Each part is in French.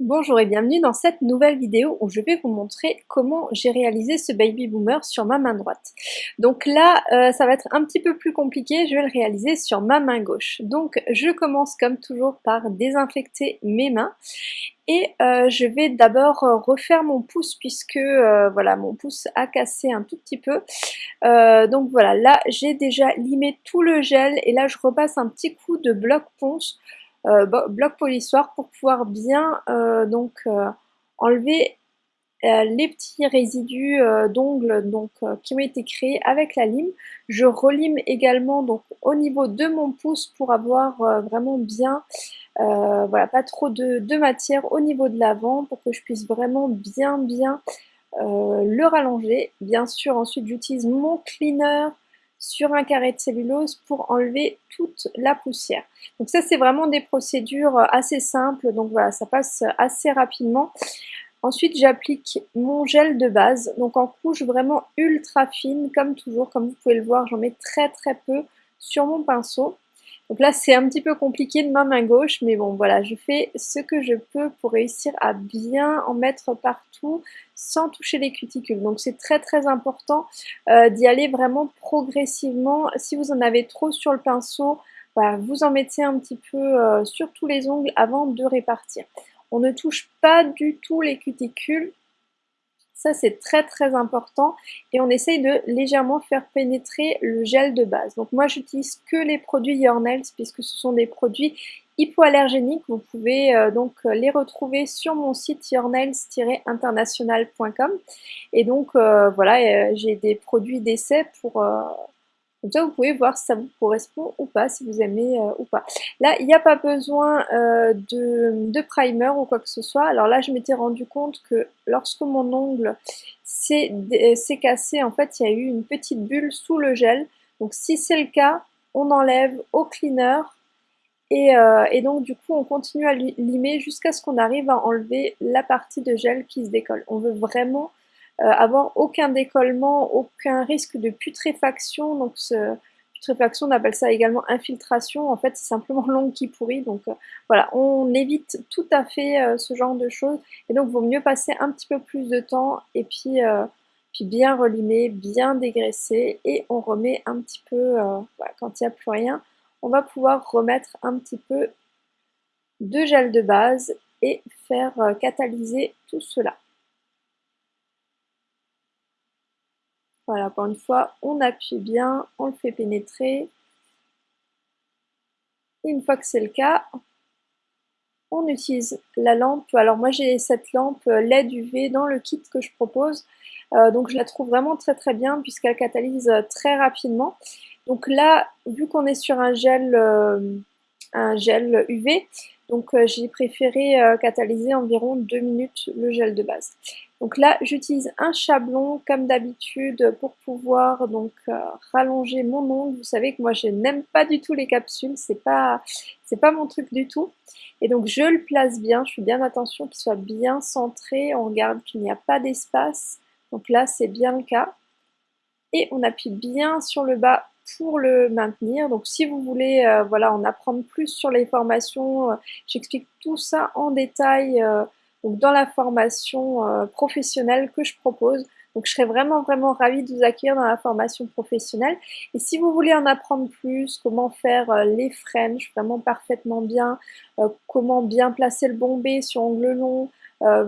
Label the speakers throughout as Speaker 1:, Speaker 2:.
Speaker 1: Bonjour et bienvenue dans cette nouvelle vidéo où je vais vous montrer comment j'ai réalisé ce baby boomer sur ma main droite. Donc là, euh, ça va être un petit peu plus compliqué, je vais le réaliser sur ma main gauche. Donc je commence comme toujours par désinfecter mes mains et euh, je vais d'abord refaire mon pouce puisque euh, voilà mon pouce a cassé un tout petit peu. donc voilà, là j'ai déjà limé tout le gel et là je repasse un petit coup de bloc ponce bloc polissoir pour pouvoir bien euh, donc euh, enlever les petits résidus d'ongles donc qui ont été créés avec la lime. Je relime également donc au niveau de mon pouce pour avoir vraiment bien voilà pas trop de, de, matière au niveau de l'avant pour que je puisse vraiment bien bien le rallonger. Bien sûr ensuite j'utilise mon cleaner sur un carré de cellulose pour enlever toute la poussière. Donc ça c'est vraiment des procédures assez simples, donc voilà ça passe assez rapidement. Ensuite j'applique mon gel de base, donc en couche vraiment ultra fine comme toujours, comme vous pouvez le voir j'en mets très très peu sur mon pinceau. Donc là, c'est un petit peu compliqué de ma main gauche, mais bon, voilà, je fais ce que je peux pour réussir à bien en mettre partout sans toucher les cuticules. Donc c'est très très important euh, d'y aller vraiment progressivement. Si vous en avez trop sur le pinceau, vous en mettez un petit peu euh, sur tous les ongles avant de répartir. On ne touche pas du tout les cuticules, ça, c'est très très important. Et on essaye de légèrement faire pénétrer le gel de base. Donc moi, j'utilise que les produits Your Nails puisque ce sont des produits hypoallergéniques. Vous pouvez euh, donc les retrouver sur mon site yournails-international.com. Et donc euh, voilà, euh, j'ai des produits d'essai pour comme ça, vous pouvez voir si ça vous correspond ou pas, si vous aimez euh, ou pas. Là, il n'y a pas besoin euh, de, primer ou quoi que ce soit. Alors là, je m'étais rendu compte que lorsque mon ongle s'est cassé, en fait, il y a eu une petite bulle sous le gel. Donc si c'est le cas, on enlève au cleaner et, euh, et, donc du coup on continue à limer jusqu'à ce qu'on arrive à enlever la partie de gel qui se décolle. On veut vraiment euh, avoir aucun décollement, aucun risque de putréfaction. Donc ce, putréfaction, on appelle ça également infiltration. En fait, c'est simplement l'ongle qui pourrit. Donc euh, voilà, on évite tout à fait euh, ce genre de choses. Et donc, vaut mieux passer un petit peu plus de temps et puis, puis bien relimer, bien dégraisser. Et on remet un petit peu, quand il n'y a plus rien, on va pouvoir remettre un petit peu de gel de base et faire catalyser tout cela. Voilà, encore une fois, on appuie bien, on le fait pénétrer. Une fois que c'est le cas, on utilise la lampe. Alors moi j'ai cette lampe LED UV dans le kit que je propose. Euh, donc je la trouve vraiment très très bien puisqu'elle catalyse très rapidement. Donc là, vu qu'on est sur un gel, euh, un gel UV, donc euh, j'ai préféré catalyser environ 2 minutes le gel de base. Donc là, j'utilise un chablon comme d'habitude pour pouvoir donc euh, rallonger mon ongle. Vous savez que moi, je n'aime pas du tout les capsules, c'est pas c'est pas mon truc du tout. Et donc je le place bien, je fais bien attention qu'il soit bien centré. On regarde qu'il n'y a pas d'espace. Donc là, c'est bien le cas. Et on appuie bien sur le bas pour le maintenir. Donc si vous voulez euh, voilà, en apprendre plus sur les formations, euh, j'explique tout ça en détail donc dans la formation euh, professionnelle que je propose. Donc je serais vraiment vraiment ravie de vous accueillir dans la formation professionnelle. Et si vous voulez en apprendre plus, comment faire euh, les French vraiment parfaitement bien, euh, comment bien placer le bombé sur ongle long,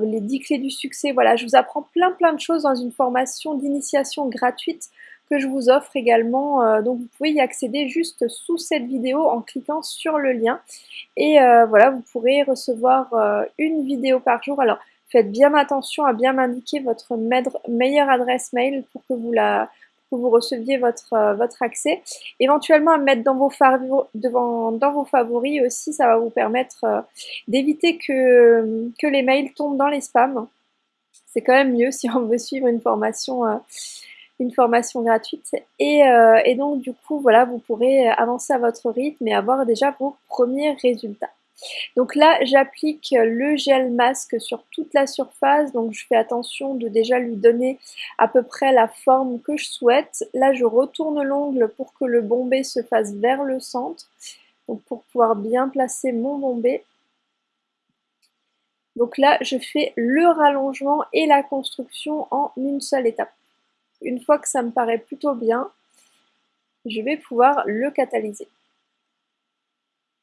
Speaker 1: les 10 clés du succès, voilà, je vous apprends plein plein de choses dans une formation d'initiation gratuite que je vous offre également. Euh, donc vous pouvez y accéder juste sous cette vidéo en cliquant sur le lien. Et euh, voilà, vous pourrez recevoir euh, une vidéo par jour. Alors faites bien attention à bien m'indiquer votre meilleure adresse mail pour que vous la que vous receviez votre, votre accès. Éventuellement à mettre dans vos, devant, dans vos favoris aussi, ça va vous permettre d'éviter que, que les mails tombent dans les spams. C'est quand même mieux si on veut suivre une formation une formation gratuite. Euh, et, donc du coup, voilà, vous pourrez avancer à votre rythme et avoir déjà vos premiers résultats. Donc là, j'applique le gel masque sur toute la surface, donc je fais attention de déjà lui donner à peu près la forme que je souhaite. Là, je retourne l'ongle pour que le bombé se fasse vers le centre, donc pour pouvoir bien placer mon bombé. Donc là, je fais le rallongement et la construction en une seule étape. Une fois que ça me paraît plutôt bien, je vais pouvoir le catalyser.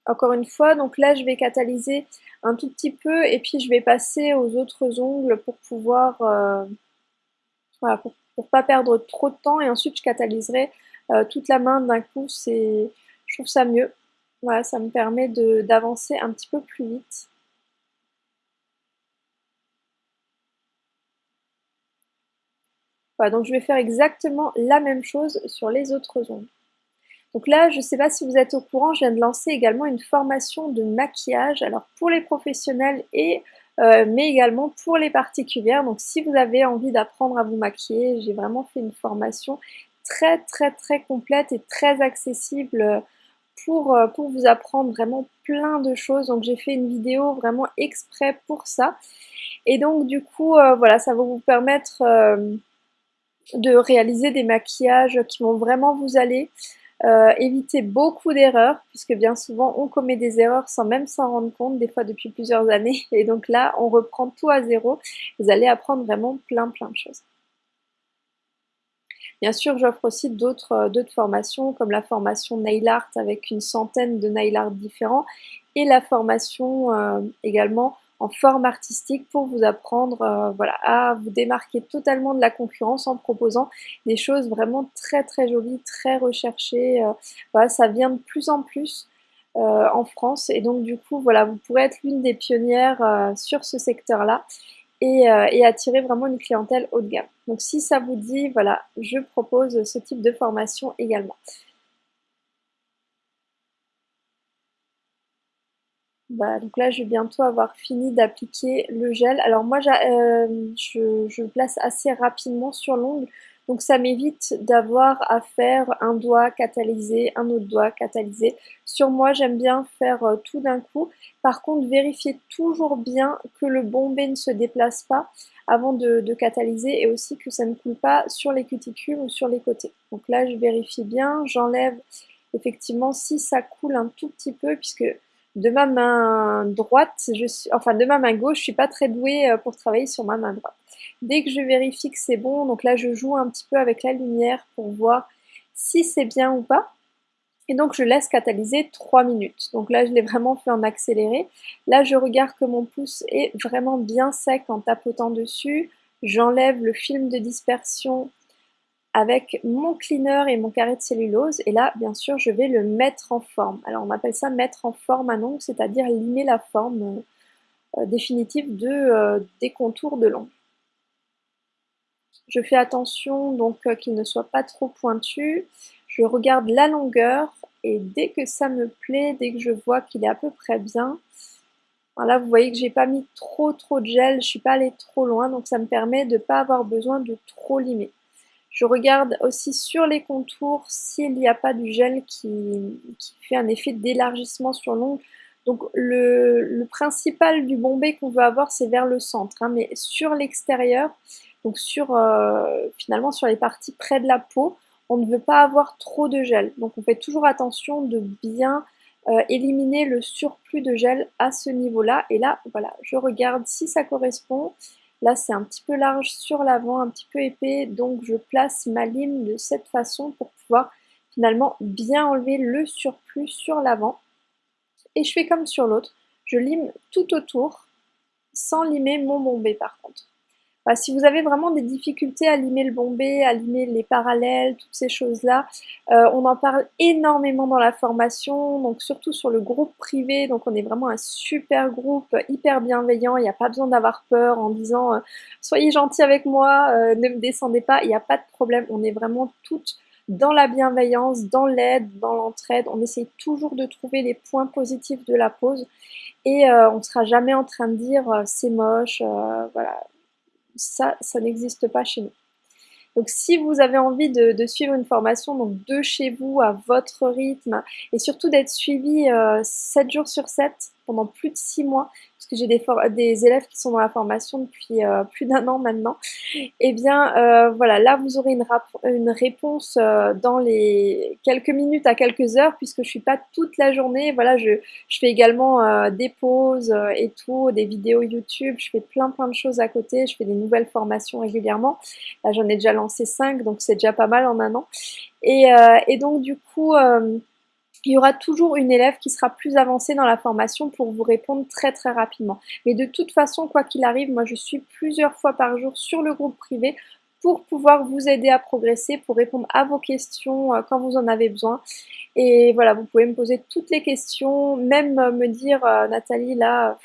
Speaker 1: Encore une fois, donc là je vais catalyser un tout petit peu et puis je vais passer aux autres ongles pour pouvoir, euh, voilà, pour, pas perdre trop de temps et ensuite je catalyserai euh, toute la main d'un coup, je trouve ça mieux. Voilà, ça me permet d'avancer un petit peu plus vite. Donc je vais faire exactement la même chose sur les autres ongles. Donc là, je ne sais pas si vous êtes au courant, je viens de lancer également une formation de maquillage, alors pour les professionnels et euh, mais également pour les particulières. Donc si vous avez envie d'apprendre à vous maquiller, j'ai vraiment fait une formation très très très complète et très accessible pour, euh, pour vous apprendre vraiment plein de choses. Donc j'ai fait une vidéo vraiment exprès pour ça. Et donc du coup, euh, voilà, ça va vous permettre de réaliser des maquillages qui vont vraiment vous aller. Euh, éviter beaucoup d'erreurs, puisque bien souvent on commet des erreurs sans même s'en rendre compte, des fois depuis plusieurs années. Et donc là, on reprend tout à zéro. Vous allez apprendre vraiment plein plein de choses. Bien sûr, j'offre aussi d'autres euh, formations, comme la formation Nail Art avec une centaine de nail art différents, et la formation euh, également en forme artistique pour vous apprendre euh, voilà, à vous démarquer totalement de la concurrence en proposant des choses vraiment très très jolies, très recherchées. Euh, voilà, ça vient de plus en plus euh, en France et donc du coup voilà, vous pourrez être l'une des pionnières sur ce secteur-là et, et, attirer vraiment une clientèle haut de gamme. Donc si ça vous dit, voilà, je propose ce type de formation également. Bah, donc là, je vais bientôt avoir fini d'appliquer le gel. Alors moi, euh, je, je, le place assez rapidement sur l'ongle, donc ça m'évite d'avoir à faire un doigt catalysé, un autre doigt catalysé. Sur moi, j'aime bien faire euh, tout d'un coup. Par contre, vérifiez toujours bien que le bombé ne se déplace pas avant de, de catalyser et aussi que ça ne coule pas sur les cuticules ou sur les côtés. Donc là, je vérifie bien, j'enlève effectivement si ça coule un tout petit peu puisque de ma main droite, je suis, enfin de ma main gauche, je suis pas très douée euh, pour travailler sur ma main droite. Dès que je vérifie que c'est bon, donc là je joue un petit peu avec la lumière pour voir si c'est bien ou pas. Et donc je laisse catalyser 3 minutes. Donc là je l'ai vraiment fait en accéléré. Là je regarde que mon pouce est vraiment bien sec en tapotant dessus. J'enlève le film de dispersion avec mon cleaner et mon carré de cellulose. Et là, bien sûr, je vais le mettre en forme. Alors, on appelle ça mettre en forme un ongle, c'est-à-dire limer la forme euh, définitive de, euh, des contours de l'ongle. Je fais attention donc euh, qu'il ne soit pas trop pointu. Je regarde la longueur et dès que ça me plaît, dès que je vois qu'il est à peu près bien, là vous voyez que j'ai pas mis trop trop de gel, je suis pas allée trop loin, donc ça me permet de ne pas avoir besoin de trop limer. Je regarde aussi sur les contours s'il n'y a pas du gel qui, fait un effet d'élargissement sur l'ongle. Donc le, principal du bombé qu'on veut avoir c'est vers le centre, hein, mais sur l'extérieur, donc sur euh, finalement sur les parties près de la peau, on ne veut pas avoir trop de gel. Donc on fait toujours attention de bien euh, éliminer le surplus de gel à ce niveau-là. Et là, voilà, je regarde si ça correspond. Là, c'est un petit peu large sur l'avant, un petit peu épais, donc je place ma lime de cette façon pour pouvoir finalement bien enlever le surplus sur l'avant. Et je fais comme sur l'autre, je lime tout autour, sans limer mon bombé par contre. Bah, si vous avez vraiment des difficultés à limer le bombé, à limer les parallèles, toutes ces choses-là, euh, on en parle énormément dans la formation, donc surtout sur le groupe privé, donc on est vraiment un super groupe, hyper bienveillant, il n'y a pas besoin d'avoir peur en disant euh, soyez gentils avec moi, euh, ne me descendez pas », il n'y a pas de problème, on est vraiment toutes dans la bienveillance, dans l'aide, dans l'entraide, on essaye toujours de trouver les points positifs de la pause. Et on ne sera jamais en train de dire c'est moche, voilà, ça, ça n'existe pas chez nous. Donc si vous avez envie de, suivre une formation donc de chez vous à votre rythme et surtout d'être suivi 7 euh, jours sur 7 pendant plus de 6 mois, puisque j'ai des, élèves qui sont dans la formation depuis euh, plus d'un an maintenant, eh bien euh, voilà, là vous aurez une, réponse euh, dans les quelques minutes à quelques heures, puisque je suis pas toute la journée, voilà, je, fais également des pauses et tout, des vidéos YouTube, je fais plein plein de choses à côté, je fais des nouvelles formations régulièrement, là j'en ai déjà lancé 5, donc c'est déjà pas mal en un an, et donc du coup il y aura toujours une élève qui sera plus avancée dans la formation pour vous répondre très très rapidement. Mais de toute façon, quoi qu'il arrive, moi je suis plusieurs fois par jour sur le groupe privé pour pouvoir vous aider à progresser, pour répondre à vos questions euh, quand vous en avez besoin. Et voilà, vous pouvez me poser toutes les questions, même me dire, euh, Nathalie, là,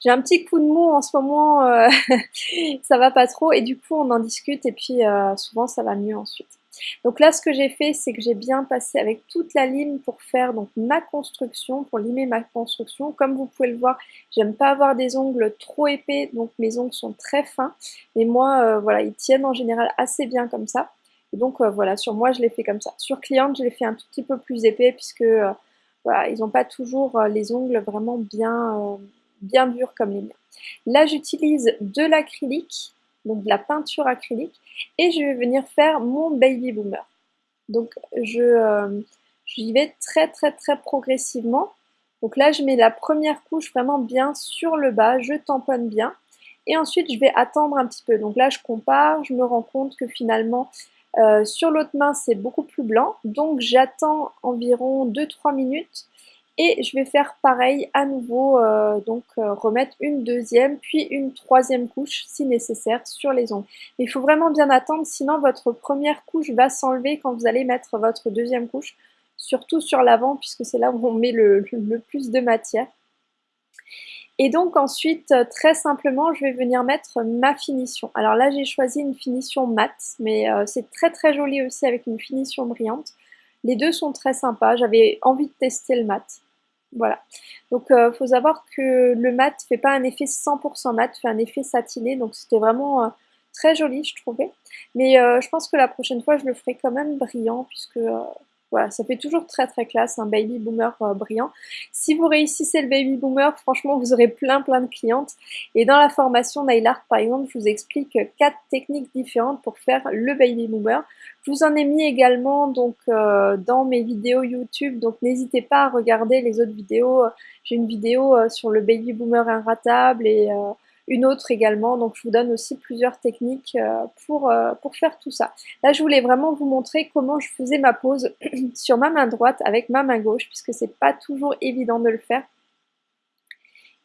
Speaker 1: j'ai un petit coup de mou en ce moment, euh, ça va pas trop, et du coup on en discute, et puis souvent ça va mieux ensuite. Donc là, ce que j'ai fait, c'est que j'ai bien passé avec toute la lime pour faire donc ma construction, pour limer ma construction. Comme vous pouvez le voir, j'aime pas avoir des ongles trop épais, donc mes ongles sont très fins. Mais moi, euh, voilà, ils tiennent en général assez bien comme ça. Et donc euh, voilà, sur moi, je l'ai fait comme ça. Sur cliente, je l'ai fait un tout petit peu plus épais puisque euh, voilà, ils n'ont pas toujours les ongles vraiment bien, bien durs comme les miens. Là, j'utilise de l'acrylique donc de la peinture acrylique, et je vais venir faire mon baby boomer. Donc je euh, j'y vais très très très progressivement. Donc là je mets la première couche vraiment bien sur le bas, je tamponne bien, et ensuite je vais attendre un petit peu. Donc là je compare, je me rends compte que finalement euh, sur l'autre main c'est beaucoup plus blanc, donc j'attends environ 2-3 minutes et je vais faire pareil à nouveau, euh, donc euh, remettre une deuxième puis une troisième couche si nécessaire sur les ongles. il faut vraiment bien attendre, sinon votre première couche va s'enlever quand vous allez mettre votre deuxième couche, surtout sur l'avant puisque c'est là où on met le, plus de matière. Et donc ensuite, euh, très simplement, je vais venir mettre ma finition. Alors là, j'ai choisi une finition mat, mais c'est très très joli aussi avec une finition brillante. Les deux sont très sympas, j'avais envie de tester le mat. Voilà. Donc, il euh, faut savoir que le mat fait pas un effet 100% mat, fait un effet satiné. Donc, c'était vraiment euh, très joli, je trouvais. Mais euh, je pense que la prochaine fois, je le ferai quand même brillant, puisque voilà, ça fait toujours très très classe, un baby boomer euh, brillant. Si vous réussissez le baby boomer, franchement, vous aurez plein plein de clientes. Et dans la formation Nail Art, par exemple, je vous explique quatre techniques différentes pour faire le baby boomer. Je vous en ai mis également donc euh, dans mes vidéos YouTube, donc n'hésitez pas à regarder les autres vidéos. J'ai une vidéo euh, sur le baby boomer inratable et une autre également. Donc je vous donne aussi plusieurs techniques euh, pour, euh, pour faire tout ça. Là je voulais vraiment vous montrer comment je faisais ma pose sur ma main droite avec ma main gauche puisque c'est pas toujours évident de le faire.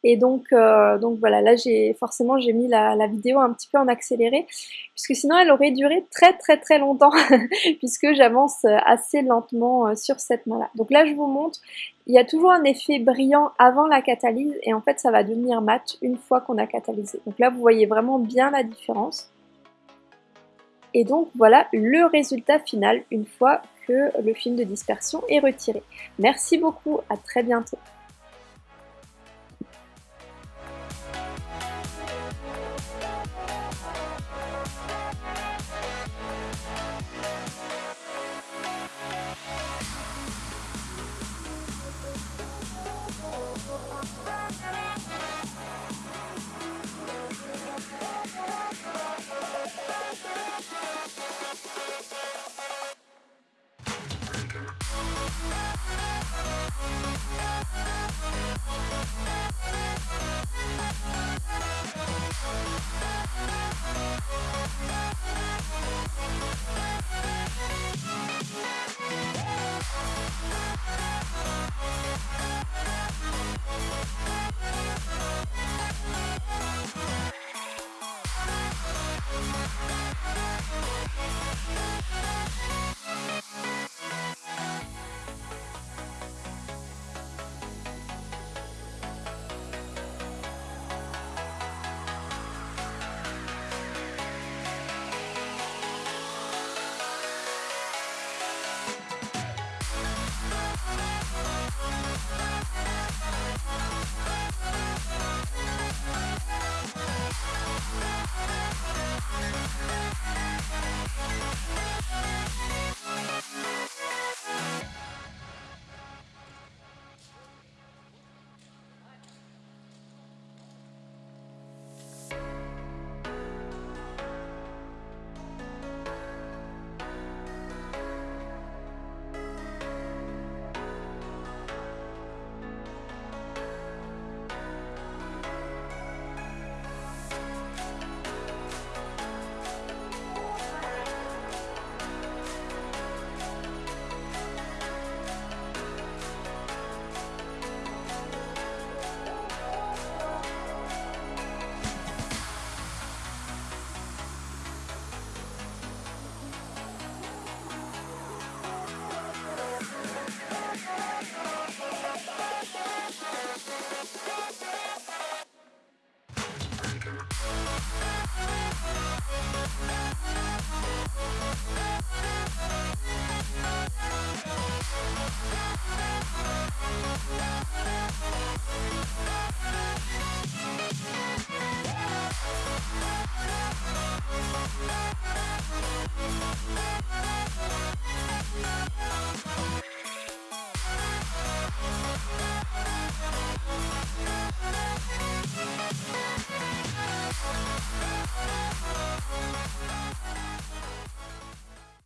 Speaker 1: Et donc, euh, donc voilà, là j'ai forcément j'ai mis la, vidéo un petit peu en accéléré, puisque sinon elle aurait duré très très très longtemps, puisque j'avance assez lentement sur cette main-là. Donc là je vous montre, il y a toujours un effet brillant avant la catalyse, et en fait ça va devenir mat une fois qu'on a catalysé. Donc là vous voyez vraiment bien la différence. Et donc voilà le résultat final une fois que le film de dispersion est retiré. Merci beaucoup, à très bientôt.